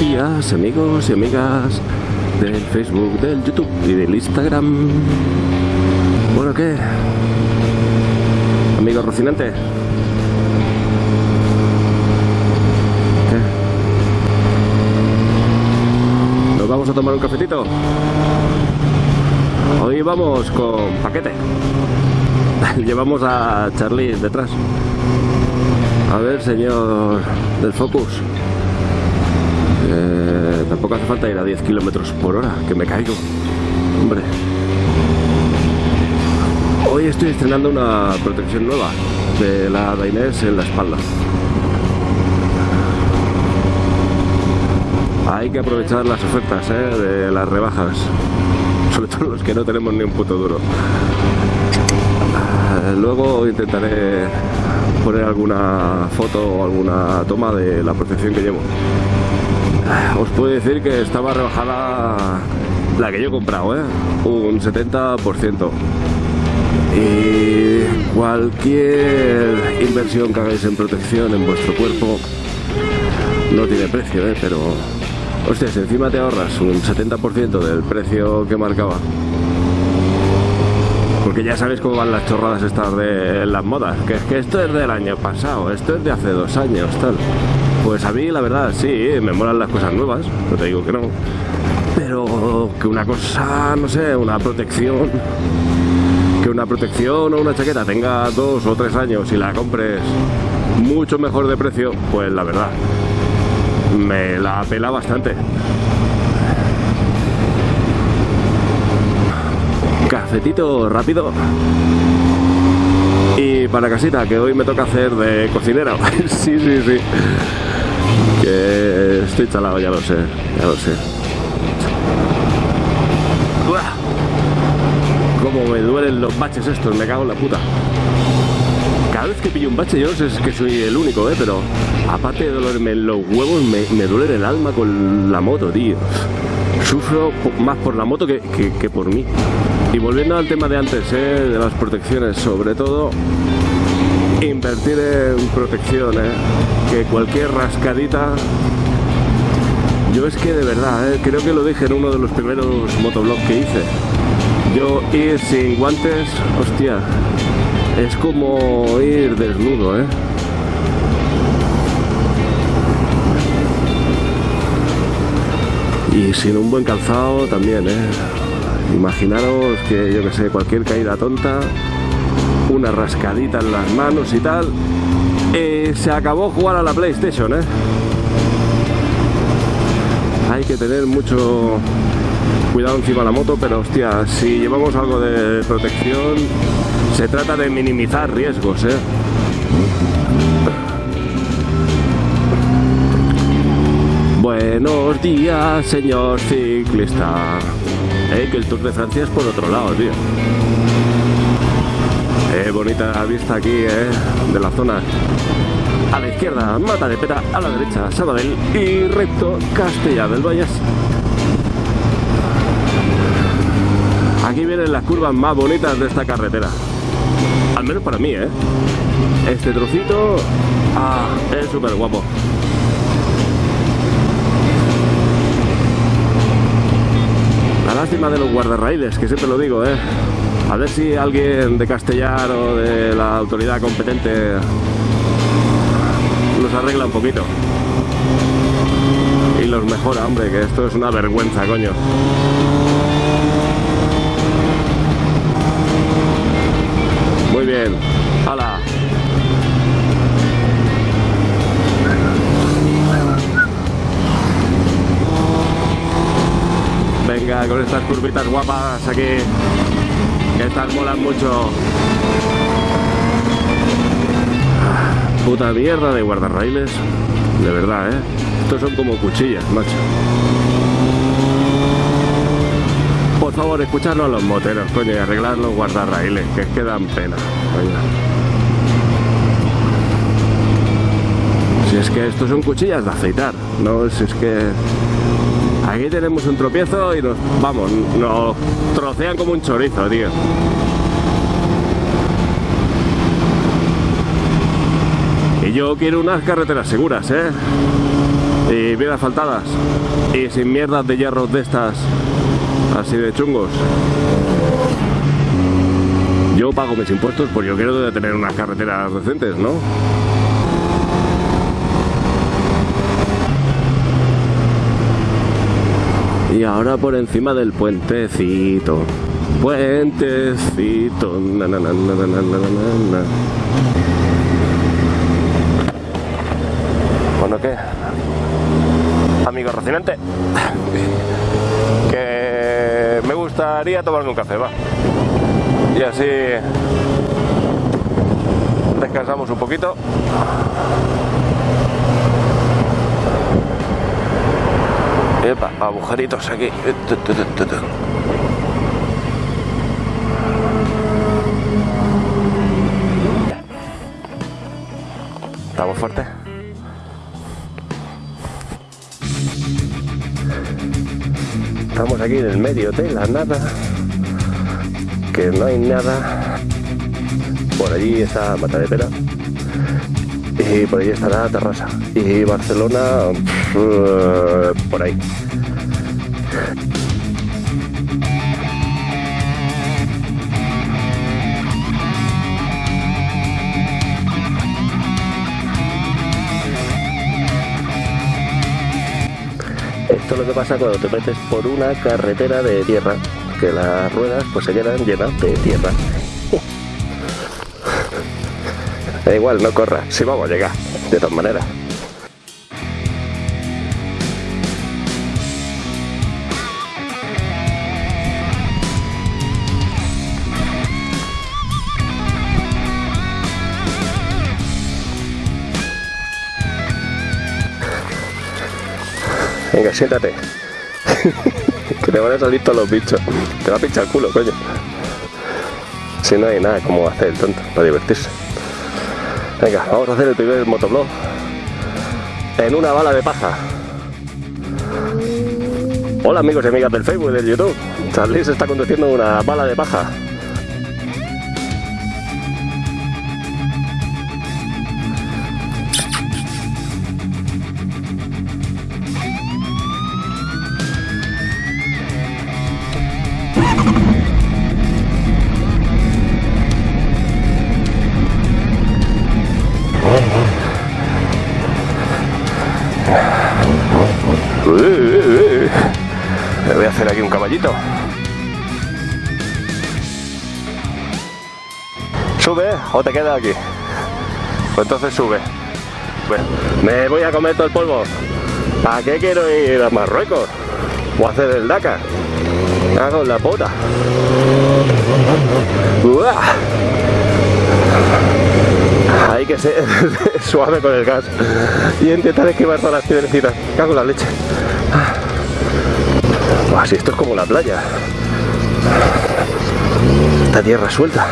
amigos y amigas del Facebook, del YouTube y del Instagram. Bueno, ¿qué? Amigo Rocinante. ¿Qué? ¿Nos vamos a tomar un cafetito? Hoy vamos con paquete. Llevamos a Charlie detrás. A ver, señor del Focus. Falta ir a 10 kilómetros por hora, que me caigo. Hombre. Hoy estoy estrenando una protección nueva de la Dainés en la espalda. Hay que aprovechar las ofertas ¿eh? de las rebajas, sobre todo los que no tenemos ni un puto duro. Eh, luego intentaré poner alguna foto o alguna toma de la protección que llevo. Os puedo decir que estaba rebajada la que yo he comprado, ¿eh? un 70%. Y cualquier inversión que hagáis en protección en vuestro cuerpo no tiene precio, ¿eh? pero hostias, encima te ahorras un 70% del precio que marcaba. Porque ya sabéis cómo van las chorradas estas de las modas, que es que esto es del año pasado, esto es de hace dos años, tal. Pues a mí la verdad sí, me molan las cosas nuevas, no te digo que no. Pero que una cosa, no sé, una protección, que una protección o una chaqueta tenga dos o tres años y la compres mucho mejor de precio, pues la verdad, me la pela bastante. Cafetito rápido. Y para casita, que hoy me toca hacer de cocinera. sí, sí, sí. Que estoy chalado, ya lo sé, ya lo sé. ¡Uah! Cómo me duelen los baches estos, me cago en la puta. Cada vez que pillo un bache, yo sé es que soy el único, ¿eh? pero aparte de dolerme los huevos, me, me duele el alma con la moto, tío. Sufro más por la moto que, que por mí. Y volviendo al tema de antes, ¿eh? de las protecciones, sobre todo invertir en protección, ¿eh? que cualquier rascadita yo es que de verdad, ¿eh? creo que lo dije en uno de los primeros motoblogs que hice. Yo ir sin guantes, hostia, es como ir desnudo, ¿eh? Y sin un buen calzado también, ¿eh? Imaginaros que, yo que sé, cualquier caída tonta, una rascadita en las manos y tal, eh, se acabó jugar a la PlayStation, ¿eh? Hay que tener mucho cuidado encima de la moto, pero hostia, si llevamos algo de protección, se trata de minimizar riesgos, ¿eh? Buenos días, señor ciclista. Que el Tour de Francia es por otro lado, tío. Eh, bonita vista aquí, eh, de la zona. A la izquierda, Mata de Pera, a la derecha, Sabadell y recto, Castilla del Valles. Aquí vienen las curvas más bonitas de esta carretera. Al menos para mí, ¿eh? Este trocito ah, es súper guapo. Lástima de los guardarraíles, que siempre lo digo, ¿eh? A ver si alguien de Castellar o de la autoridad competente los arregla un poquito. Y los mejora, hombre, que esto es una vergüenza, coño. Muy bien. Con estas curvitas guapas aquí. Estas molan mucho. Puta mierda de guardarraíles. De verdad, ¿eh? Estos son como cuchillas, macho. Por favor, escuchadlo a los moteros, coño, y arreglar los guardarraíles, que es que dan pena. Si es que estos son cuchillas de aceitar, no si es que aquí tenemos un tropiezo y nos vamos, nos trocean como un chorizo, tío. Y yo quiero unas carreteras seguras, ¿eh? y bien asfaltadas y sin mierdas de hierros de estas así de chungos. Yo pago mis impuestos, pues yo quiero tener unas carreteras decentes, ¿no? Y ahora por encima del puentecito. Puentecito. Bueno, ¿qué? Amigo Rocinante. Que me gustaría tomarme un café, va. Y así descansamos un poquito. Epa, agujeritos aquí. Tu. ¿Estamos fuertes? Estamos aquí en el medio de la nada. Que no hay nada. Por allí está Matadepera. Por allí está la terraza. Y Barcelona, por ahí. Esto es lo que pasa cuando te metes por una carretera de tierra, que las ruedas pues se quedan llenas de tierra. Da igual, no corra, si vamos a llegar, de todas maneras. Venga, siéntate. que te van a salir todos los bichos. Te va a pinchar el culo, coño. Si no hay nada como hacer el tonto para divertirse. Venga, vamos a hacer el primer motoblog en una bala de paja. Hola amigos y amigas del Facebook y del YouTube. Charlie se está conduciendo una bala de paja. Hacer aquí un caballito. ¿Sube o te quedas aquí? Pues entonces sube. Bueno, me voy a comer todo el polvo. ¿Para qué quiero ir a Marruecos? O hacer el Dakar. Hago la puta. ¡Uah! Hay que ser suave con el gas y intentar esquivar todas las piedrecitas. Cago en la leche. Si esto es como la playa. Esta tierra suelta.